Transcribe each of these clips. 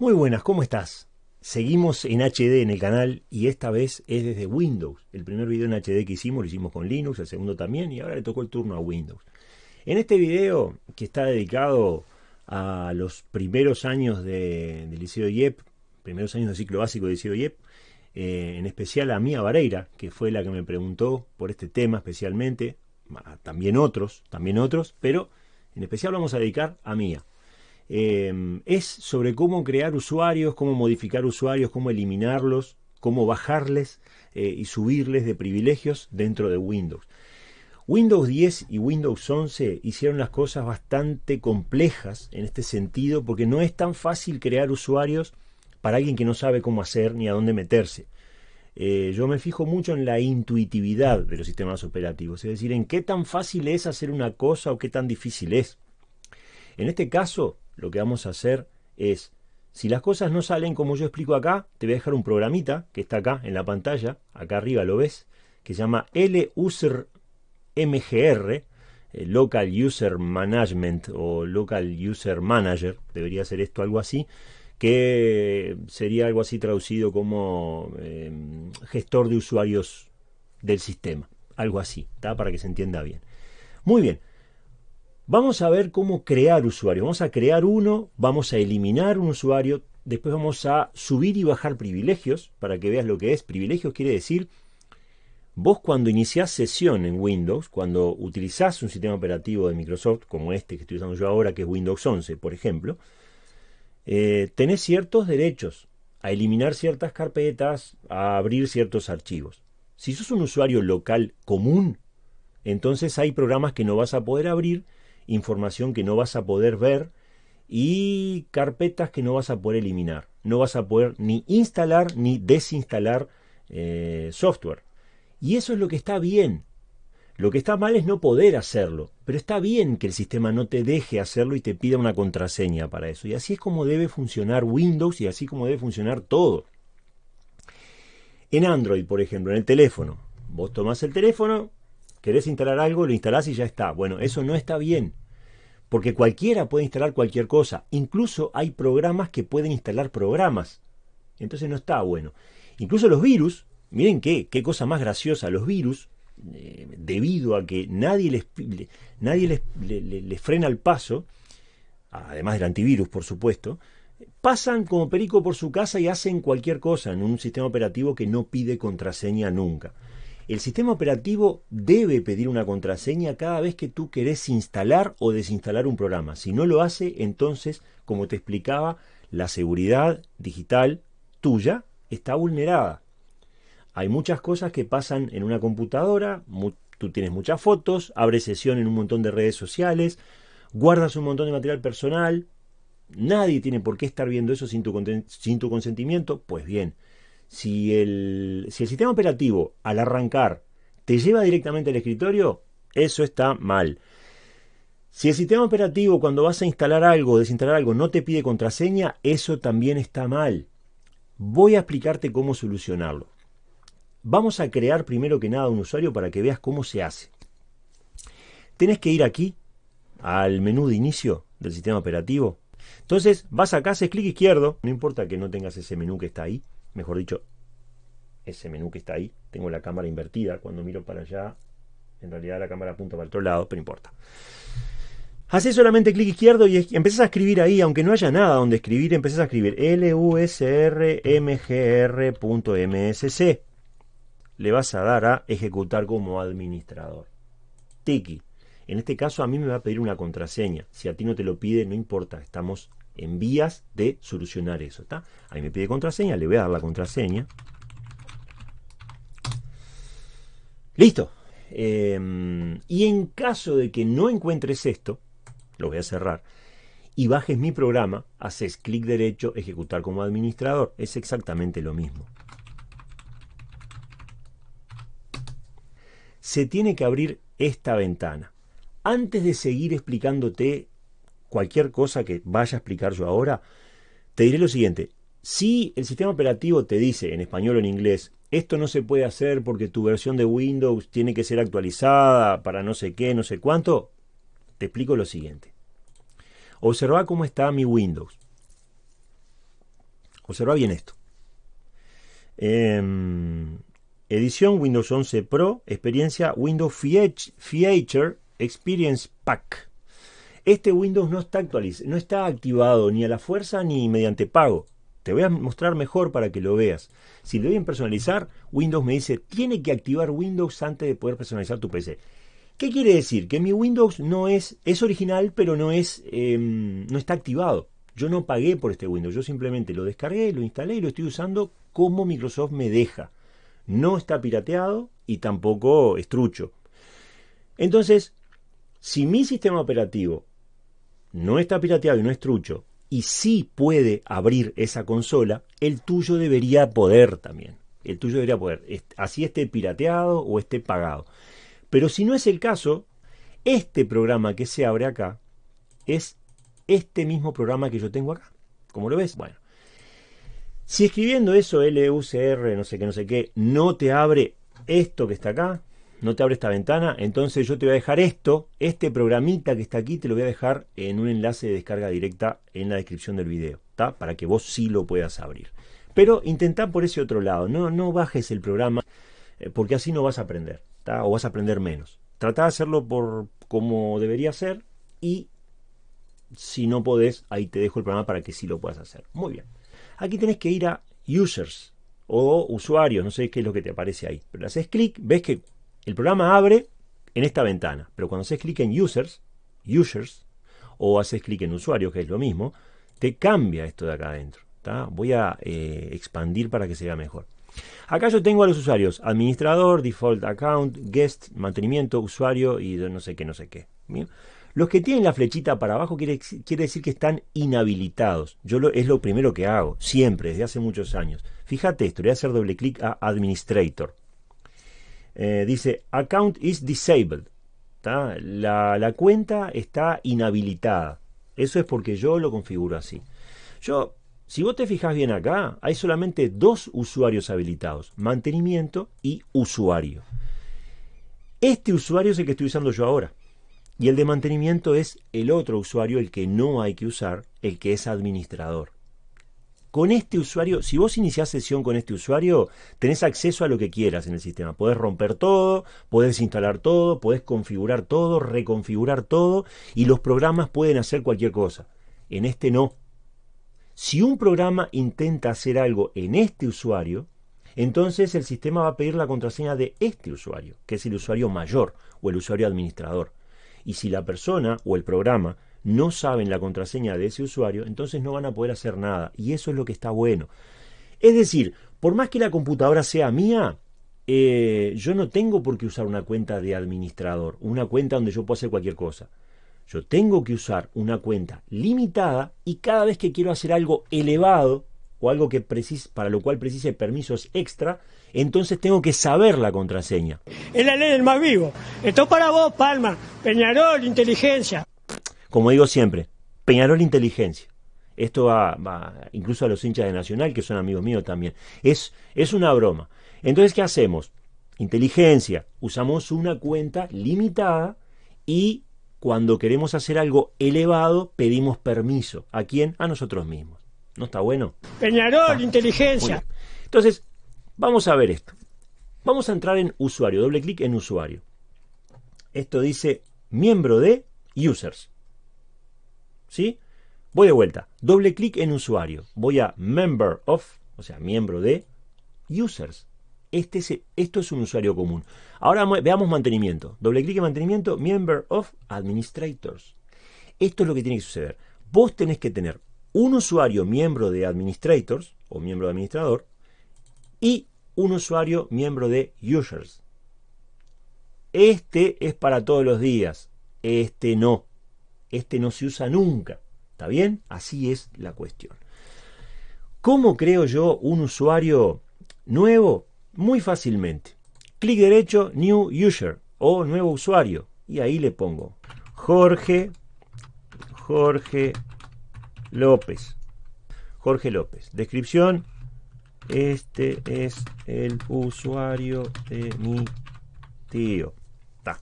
Muy buenas, ¿cómo estás? Seguimos en HD en el canal y esta vez es desde Windows. El primer video en HD que hicimos lo hicimos con Linux, el segundo también y ahora le tocó el turno a Windows. En este video que está dedicado a los primeros años de, del Liceo IEP, primeros años del ciclo básico del Liceo IEP, eh, en especial a Mía Vareira, que fue la que me preguntó por este tema especialmente, también otros, también otros, pero en especial vamos a dedicar a Mía. Em, es sobre cómo crear usuarios, cómo modificar usuarios, cómo eliminarlos, cómo bajarles eh, y subirles de privilegios dentro de Windows. Windows 10 y Windows 11 hicieron las cosas bastante complejas en este sentido porque no es tan fácil crear usuarios para alguien que no sabe cómo hacer ni a dónde meterse. Eh, yo me fijo mucho en la intuitividad de los sistemas operativos, es decir, en qué tan fácil es hacer una cosa o qué tan difícil es. En este caso, lo que vamos a hacer es, si las cosas no salen como yo explico acá, te voy a dejar un programita que está acá en la pantalla, acá arriba lo ves, que se llama LUSER MGR, eh, Local User Management o Local User Manager, debería ser esto algo así, que sería algo así traducido como eh, gestor de usuarios del sistema, algo así, para que se entienda bien. Muy bien, Vamos a ver cómo crear usuarios. Vamos a crear uno, vamos a eliminar un usuario, después vamos a subir y bajar privilegios para que veas lo que es. Privilegios quiere decir, vos cuando iniciás sesión en Windows, cuando utilizás un sistema operativo de Microsoft, como este que estoy usando yo ahora, que es Windows 11, por ejemplo, eh, tenés ciertos derechos a eliminar ciertas carpetas, a abrir ciertos archivos. Si sos un usuario local común, entonces hay programas que no vas a poder abrir información que no vas a poder ver y carpetas que no vas a poder eliminar. No vas a poder ni instalar ni desinstalar eh, software. Y eso es lo que está bien. Lo que está mal es no poder hacerlo, pero está bien que el sistema no te deje hacerlo y te pida una contraseña para eso. Y así es como debe funcionar Windows y así como debe funcionar todo. En Android, por ejemplo, en el teléfono, vos tomás el teléfono, querés instalar algo, lo instalás y ya está. Bueno, eso no está bien. Porque cualquiera puede instalar cualquier cosa. Incluso hay programas que pueden instalar programas. Entonces no está bueno. Incluso los virus, miren qué, qué cosa más graciosa, los virus, eh, debido a que nadie les, nadie les, les frena el paso, además del antivirus, por supuesto, pasan como perico por su casa y hacen cualquier cosa en un sistema operativo que no pide contraseña nunca. El sistema operativo debe pedir una contraseña cada vez que tú querés instalar o desinstalar un programa. Si no lo hace, entonces, como te explicaba, la seguridad digital tuya está vulnerada. Hay muchas cosas que pasan en una computadora, tú tienes muchas fotos, abres sesión en un montón de redes sociales, guardas un montón de material personal, nadie tiene por qué estar viendo eso sin tu, sin tu consentimiento, pues bien, si el, si el sistema operativo al arrancar te lleva directamente al escritorio, eso está mal. Si el sistema operativo cuando vas a instalar algo o desinstalar algo no te pide contraseña, eso también está mal. Voy a explicarte cómo solucionarlo. Vamos a crear primero que nada un usuario para que veas cómo se hace. Tenés que ir aquí al menú de inicio del sistema operativo. Entonces vas acá, haces clic izquierdo, no importa que no tengas ese menú que está ahí, mejor dicho, ese menú que está ahí. Tengo la cámara invertida. Cuando miro para allá, en realidad la cámara apunta para el otro lado, pero importa. Haces solamente clic izquierdo y empezás a escribir ahí, aunque no haya nada donde escribir, empezás a escribir lusrmgr.msc. Le vas a dar a ejecutar como administrador. Tiki. En este caso a mí me va a pedir una contraseña. Si a ti no te lo pide, no importa, estamos en vías de solucionar eso. ¿está? Ahí me pide contraseña, le voy a dar la contraseña. Listo. Em, y en caso de que no encuentres esto, lo voy a cerrar, y bajes mi programa, haces clic derecho, ejecutar como administrador. Es exactamente lo mismo. Se tiene que abrir esta ventana. Antes de seguir explicándote cualquier cosa que vaya a explicar yo ahora, te diré lo siguiente. Si el sistema operativo te dice en español o en inglés, esto no se puede hacer porque tu versión de Windows tiene que ser actualizada para no sé qué, no sé cuánto, te explico lo siguiente. Observa cómo está mi Windows. Observa bien esto. Em, edición Windows 11 Pro, experiencia Windows Feature Experience Pack. Este Windows no está no está activado ni a la fuerza ni mediante pago. Te voy a mostrar mejor para que lo veas. Si le doy en personalizar, Windows me dice, tiene que activar Windows antes de poder personalizar tu PC. ¿Qué quiere decir? Que mi Windows no es, es original, pero no, es, em, no está activado. Yo no pagué por este Windows, yo simplemente lo descargué, lo instalé y lo estoy usando como Microsoft me deja. No está pirateado y tampoco estrucho. Entonces, si mi sistema operativo no está pirateado y no es trucho, y sí puede abrir esa consola, el tuyo debería poder también. El tuyo debería poder, así esté pirateado o esté pagado. Pero si no es el caso, este programa que se abre acá es este mismo programa que yo tengo acá. ¿Cómo lo ves? Bueno, si escribiendo eso LUCR, no sé qué, no sé qué, no te abre esto que está acá, no te abre esta ventana, entonces yo te voy a dejar esto, este programita que está aquí, te lo voy a dejar en un enlace de descarga directa en la descripción del video, ¿está? Para que vos sí lo puedas abrir. Pero intenta por ese otro lado, no, no bajes el programa, eh, porque así no vas a aprender, ¿está? O vas a aprender menos. Trata de hacerlo por como debería ser y si no podés, ahí te dejo el programa para que sí lo puedas hacer. Muy bien. Aquí tenés que ir a Users o usuarios, no sé qué es lo que te aparece ahí. Pero haces clic, ves que el programa abre en esta ventana, pero cuando haces clic en Users, Users, o haces clic en Usuario, que es lo mismo, te cambia esto de acá adentro. Voy a eh, expandir para que se vea mejor. Acá yo tengo a los usuarios, administrador, default account, guest, mantenimiento, usuario y no sé qué, no sé qué. Los que tienen la flechita para abajo quiere, decir que están inhabilitados. Yo lo, es lo primero que hago, siempre, desde hace muchos años. Fíjate esto, le voy a hacer doble clic a Administrator. Eh, dice account is disabled. La, la, cuenta está inhabilitada. Eso es porque yo lo configuro así. Yo, si vos te fijas bien acá, hay solamente dos usuarios habilitados, mantenimiento y usuario. Este usuario es el que estoy usando yo ahora. Y el de mantenimiento es el otro usuario, el que no hay que usar, el que es administrador con este usuario, si vos iniciás sesión con este usuario, tenés acceso a lo que quieras en el sistema. Podés romper todo, podés instalar todo, podés configurar todo, reconfigurar todo y los programas pueden hacer cualquier cosa. En este no. Si un programa intenta hacer algo en este usuario, entonces el sistema va a pedir la contraseña de este usuario, que es el usuario mayor o el usuario administrador. Y si la persona o el programa no saben la contraseña de ese usuario, entonces no van a poder hacer nada. Y eso es lo que está bueno. Es decir, por más que la computadora sea mía, eh, yo no tengo por qué usar una cuenta de administrador, una cuenta donde yo puedo hacer cualquier cosa. Yo tengo que usar una cuenta limitada y cada vez que quiero hacer algo elevado o algo que para lo cual precise permisos extra, entonces tengo que saber la contraseña. Es la ley del más vivo. Esto para vos, Palma. Peñarol, inteligencia. Como digo siempre, Peñarol Inteligencia. Esto va, incluso a los hinchas de Nacional, que son amigos míos también. Es, es una broma. Entonces, ¿qué hacemos? Inteligencia. Usamos una cuenta limitada y cuando queremos hacer algo elevado, pedimos permiso. ¿A quién? A nosotros mismos. ¿No está bueno? Peñarol, inteligencia. Entonces, vamos a ver esto. Vamos a entrar en usuario, doble clic en usuario. Esto dice miembro de users. ¿Sí? Voy de vuelta. Doble clic en usuario. Voy a member of, o sea, miembro de users. Este es, esto es un usuario común. Ahora veamos mantenimiento. Doble clic en mantenimiento, member of administrators. Esto es lo que tiene que suceder. Vos tenés que tener un usuario miembro de administrators o miembro de administrador y un usuario miembro de users. Este es para todos los días. Este no este no se usa nunca. ¿Está bien? Así es la cuestión. ¿Cómo creo yo un usuario nuevo? Muy fácilmente. Clic derecho, New User o nuevo usuario. Y ahí le pongo Jorge, Jorge López. Jorge López. Descripción. Este es el usuario de mi tío. Ta.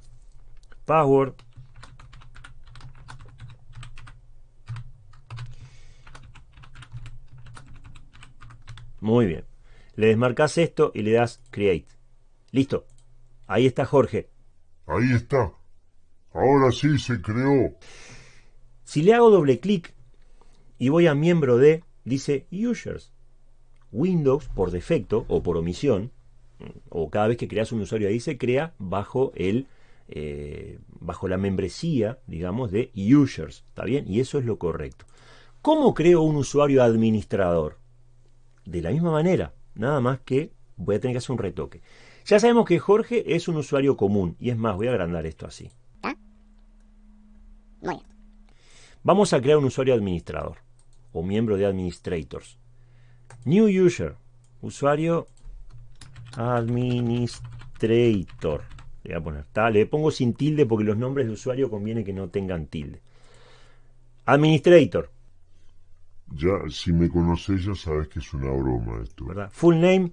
Password. Muy bien. Le desmarcas esto y le das Create. Listo. Ahí está Jorge. Ahí está. Ahora sí se creó. Si le hago doble clic y voy a miembro de, dice Users. Windows, por defecto o por omisión, o cada vez que creas un usuario ahí, se crea bajo el eh, bajo la membresía, digamos, de users. ¿Está bien? Y eso es lo correcto. ¿Cómo creo un usuario administrador? De la misma manera, nada más que voy a tener que hacer un retoque. Ya sabemos que Jorge es un usuario común, y es más, voy a agrandar esto así. Vamos a crear un usuario administrador, o miembro de administrators. New user, usuario administrator. Le voy a poner, le pongo sin tilde porque los nombres de usuario conviene que no tengan tilde. Administrator. Ya, si me conoces ya sabes que es una broma esto. ¿Verdad? Full name.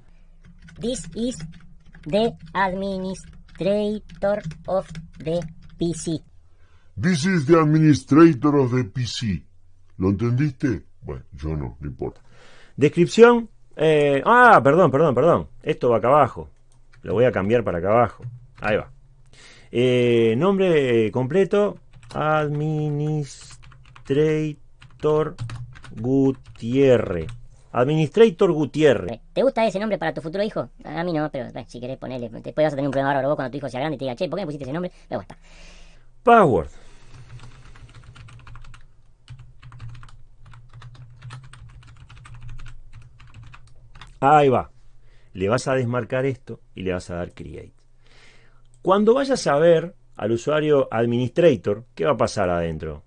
This is the administrator of the PC. This is the administrator of the PC. ¿Lo entendiste? Bueno, yo no, no importa. Descripción. Eh, ah, perdón, perdón, perdón. Esto va acá abajo. Lo voy a cambiar para acá abajo. Ahí va. Eh, nombre completo. Administrator Gutiérrez. Administrator Gutiérrez. ¿Te gusta ese nombre para tu futuro hijo? A mí no, pero si querés ponerle. Después vas a tener un problema ahora vos cuando tu hijo sea grande y te diga, che, ¿por qué me pusiste ese nombre? Me gusta. Password. Ahí va. Le vas a desmarcar esto y le vas a dar Create. Cuando vayas a ver al usuario Administrator, ¿qué va a pasar adentro?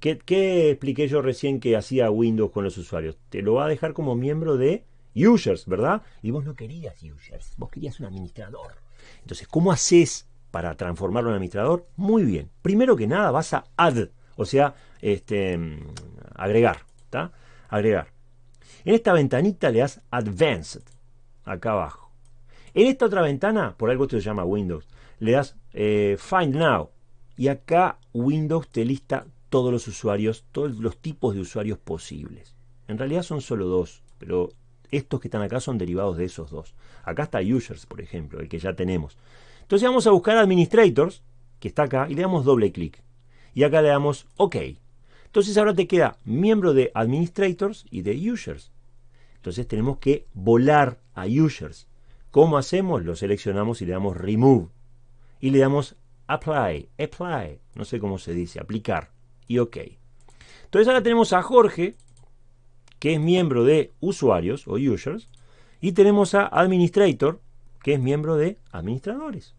¿Qué, ¿Qué, expliqué yo recién que hacía Windows con los usuarios? Te lo va a dejar como miembro de Users, ¿verdad? Y vos no querías Users, vos querías un administrador. Entonces, ¿cómo haces para transformarlo en administrador? Muy bien. Primero que nada vas a add, o sea, este, agregar, ¿está? Agregar. En esta ventanita le das Advanced, acá abajo. En esta otra ventana, por algo esto se llama Windows, le das eh, Find Now. Y acá Windows te lista todos los usuarios, todos los tipos de usuarios posibles. En realidad son solo dos, pero estos que están acá son derivados de esos dos. Acá está Users, por ejemplo, el que ya tenemos. Entonces vamos a buscar Administrators, que está acá, y le damos doble clic. Y acá le damos OK. Entonces ahora te queda miembro de Administrators y de Users. Entonces tenemos que volar a Users. ¿Cómo hacemos? Lo seleccionamos y le damos Remove. Y le damos Apply, Apply, no sé cómo se dice, aplicar. Y OK. Entonces ahora tenemos a Jorge, que es miembro de usuarios o users, y tenemos a Administrator, que es miembro de administradores.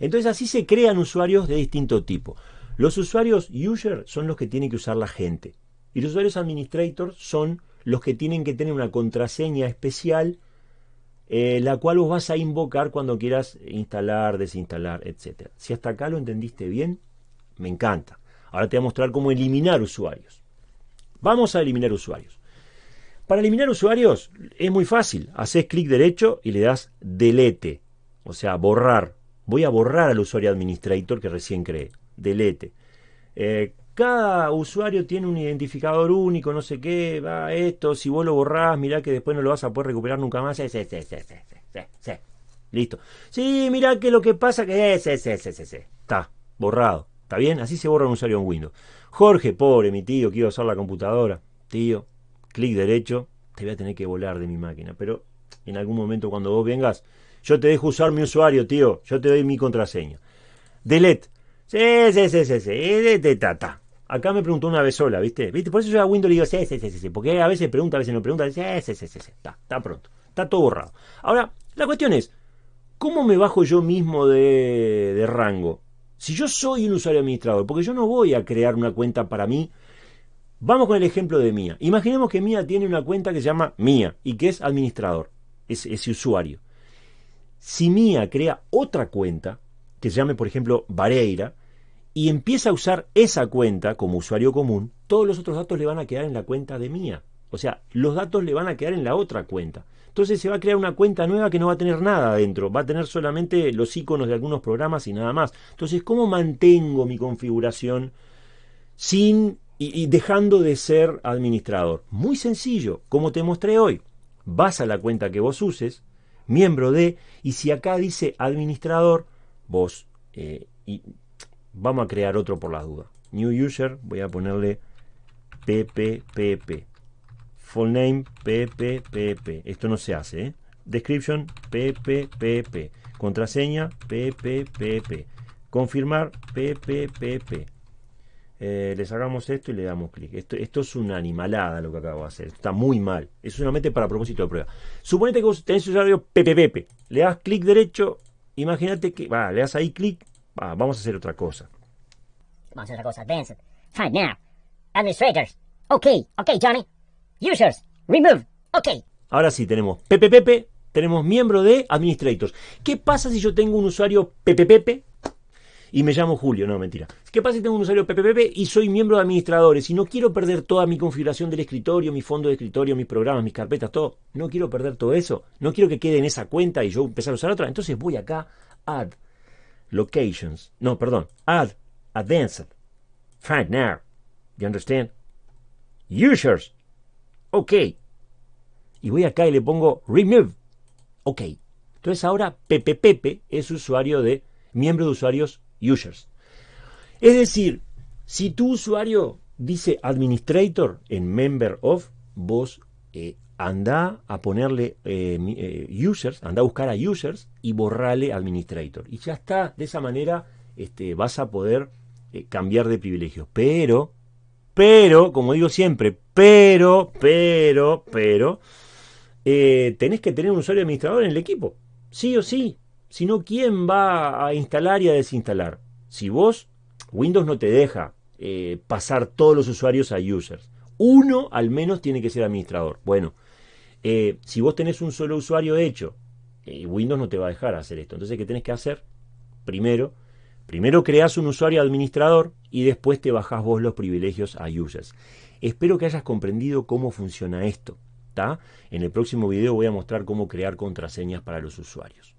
Entonces así se crean usuarios de distinto tipo. Los usuarios user son los que tiene que usar la gente. Y los usuarios administrator son los que tienen que tener una contraseña especial, eh, la cual vos vas a invocar cuando quieras instalar, desinstalar, etc. Si hasta acá lo entendiste bien, me encanta. Ahora te voy a mostrar cómo eliminar usuarios. Vamos a eliminar usuarios. Para eliminar usuarios es muy fácil. Haces clic derecho y le das delete, o sea, borrar voy a borrar al usuario administrator que recién creé. Delete. Eh, cada usuario tiene un identificador único, no sé qué, va esto, si vos lo borrás, mirá que después no lo vas a poder recuperar nunca más. Sí, sí, sí, sí, Listo. Sí, mirá que lo que pasa que es, es, es, es, Está, borrado. ¿Está bien? Así se borra un usuario en Windows. Jorge, pobre, mi tío, quiero usar la computadora. Tío, clic derecho, te voy a tener que volar de mi máquina. Pero en algún momento cuando vos vengas, yo te dejo usar mi usuario, tío. Yo te doy mi contraseña. Delete. Sí, sí, sí, sí, sí. De, ta, Acá me preguntó una vez sola, ¿viste? ¿Viste? Por eso yo a Windows le digo, sí, sí, sí, sí. Porque a veces pregunta, a veces no pregunta. Sí, sí, sí, sí, sí. Está, está pronto. Está todo borrado. Ahora, la cuestión es, ¿cómo me bajo yo mismo de rango? Si yo soy un usuario administrador, porque yo no voy a crear una cuenta para mí. Vamos con el ejemplo de Mía. Imaginemos que Mía tiene una cuenta que se llama Mía y que es administrador, es ese usuario. Si Mía crea otra cuenta, que se llame por ejemplo Vareira, y empieza a usar esa cuenta como usuario común, todos los otros datos le van a quedar en la cuenta de Mía. O sea, los datos le van a quedar en la otra cuenta. Entonces se va a crear una cuenta nueva que no va a tener nada adentro, va a tener solamente los iconos de algunos programas y nada más. Entonces, ¿cómo mantengo mi configuración sin y, dejando de ser administrador? Muy sencillo, como te mostré hoy. vas a la cuenta que vos uses, miembro de, y si acá dice administrador, vos, eh, y vamos a crear otro por las dudas. New user, voy a ponerle PPPP. Full name PPPP. Esto no se hace, ¿eh? Description PPPP. Contraseña PPPP. Confirmar PPPP. Eh, le sacamos esto y le damos clic. Esto, es una animalada lo que acabo de hacer. Está muy mal. Es solamente para propósito de prueba. Suponete que vos tenés usuario PPPP. Le das clic derecho. Imagínate que. Va, le das ahí clic. Va, vamos a hacer otra cosa. Vamos a hacer otra cosa. Advanced. Fine now. Administrators. Ok. Ok, Johnny. Users. Remove. Ok. Ahora sí, tenemos PPPP, tenemos miembro de administrators. ¿Qué pasa si yo tengo un usuario PPPP y me llamo Julio? No, mentira. ¿Qué pasa si tengo un usuario PPPP y soy miembro de administradores y no quiero perder toda mi configuración del escritorio, mi fondo de escritorio, mis programas, mis carpetas, todo? No quiero perder todo eso. No quiero que quede en esa cuenta y yo empezar a usar otra. Entonces voy acá, add locations. No, perdón, add advanced. Find now. You understand? Users. Ok y voy acá y le pongo remove. Ok. Entonces ahora PPPP es usuario de miembro de usuarios users. Es decir, si tu usuario dice administrator en member of, vos eh, anda a ponerle eh, eh, users, anda a buscar a users y borrale administrator. Y ya está, de esa manera este, vas a poder cambiar de privilegios. Pero, pero, como digo siempre, pero, pero, pero, eh, tenés que tener un usuario administrador en el equipo. Sí o sí. Si no, ¿quién va a instalar y a desinstalar? Si vos, Windows no te deja eh, pasar todos los usuarios a users. Uno al menos tiene que ser administrador. Bueno, eh, si vos tenés un solo usuario hecho, Windows no te va a dejar hacer esto. Entonces, ¿qué tenés que hacer? Primero, primero creas un usuario administrador y después te bajás vos los privilegios a users. Espero que hayas comprendido cómo funciona esto. En el próximo video voy a mostrar cómo crear contraseñas para los usuarios.